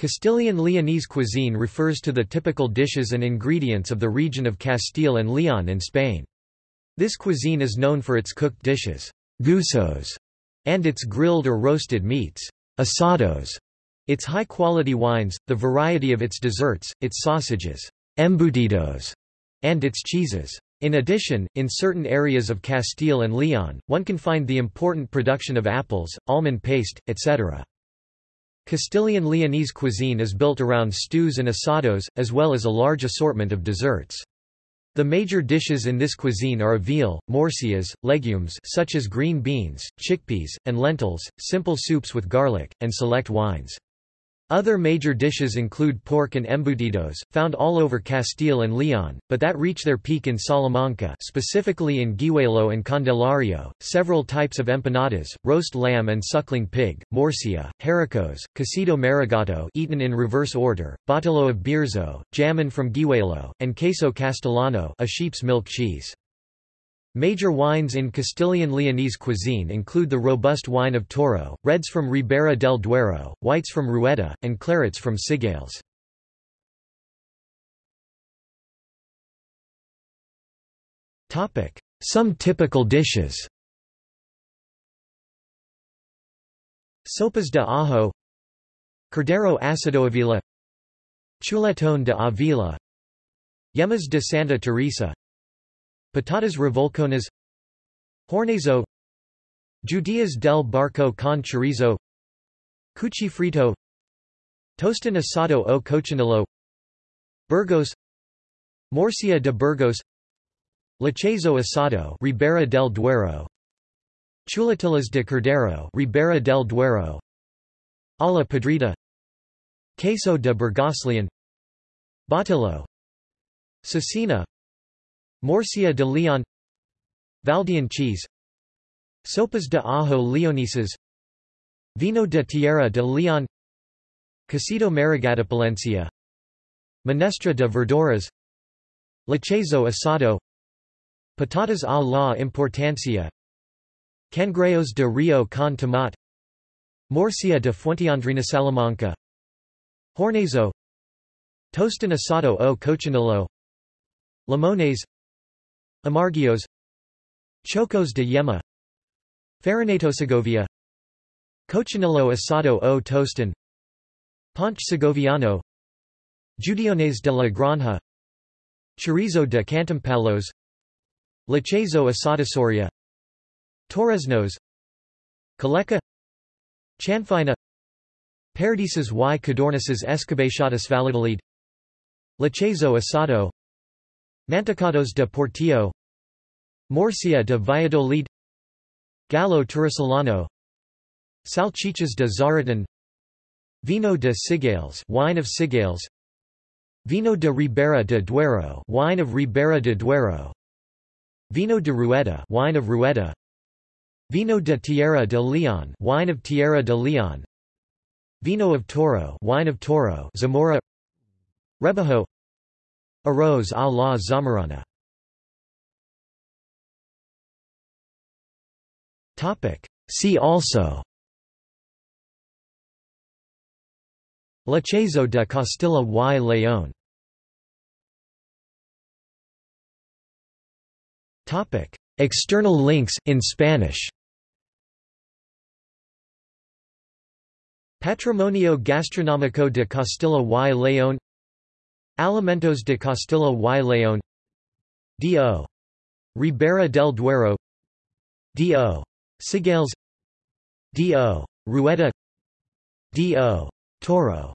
Castilian Leonese cuisine refers to the typical dishes and ingredients of the region of Castile and Leon in Spain. This cuisine is known for its cooked dishes guisos, and its grilled or roasted meats asados, its high-quality wines, the variety of its desserts, its sausages embutidos, and its cheeses. In addition, in certain areas of Castile and Leon, one can find the important production of apples, almond paste, etc. Castilian Leonese cuisine is built around stews and asados, as well as a large assortment of desserts. The major dishes in this cuisine are a veal, morcillas, legumes such as green beans, chickpeas, and lentils, simple soups with garlic, and select wines. Other major dishes include pork and embutidos, found all over Castile and Leon, but that reach their peak in Salamanca specifically in Guijuelo and Candelario, several types of empanadas, roast lamb and suckling pig, morcilla, haricos, cocido maragato eaten in reverse order, botillo of Bierzo, jamon from Guijuelo, and queso castellano a sheep's milk cheese. Major wines in Castilian Leonese cuisine include the robust wine of Toro, reds from Ribera del Duero, whites from Rueda, and clarets from Cigales. Some typical dishes. Sopas de ajo. Cordero asado Avila. Chuletón de Avila. Yemas de Santa Teresa Patatas revolconas. Hornazo. Judías del Barco con chorizo. Cuchi frito Tostón asado o cochinillo. Burgos. Morcilla de Burgos. Lechazo asado Ribera del Duero. Chuletillas de Cordero Ribera del Duero. Ala Podrida. Queso de Burgoslian. Botillo Cecina Morcilla de Leon Valdeón cheese Sopas de ajo leoneses Vino de Tierra de Leon Cocido Palencia Menestra de verduras Lechazo asado Patatas a la importancia Cangrejos de Rio con tomate Morcilla de Fuentiandrina Salamanca Hornazo Tostón asado o cochinillo Limones Amarguillos Chocos de Yema Farinatosegovia Cochinillo asado o tostón Ponche segoviano Judiones de la Granja Chorizo de Cantimpalos Lechazo asadasoria Torreznos Caleca Chanfaina Perdices y codornices escabechadas Valladolid Lechazo asado Mantecados de Portillo Morcilla de Valladolid Gallo Turisolano Salchichas de Zaratán Vino de Cigales wine of Cigales Vino de Ribera de Duero wine of Ribera de Duero Vino de Rueda wine of Rueda Vino de Tierra de Leon wine of Tierra de Leon Vino of Toro wine of Toro Zamora Rebajo Arroz a la Zamorana See also. Lechazo de Castilla y León. External links in Spanish. Patrimonio Gastronómico de Castilla y León Alimentos de Castilla y León D.O. Ribera del Duero D.O. Cigales D.O. Rueda D.O. Toro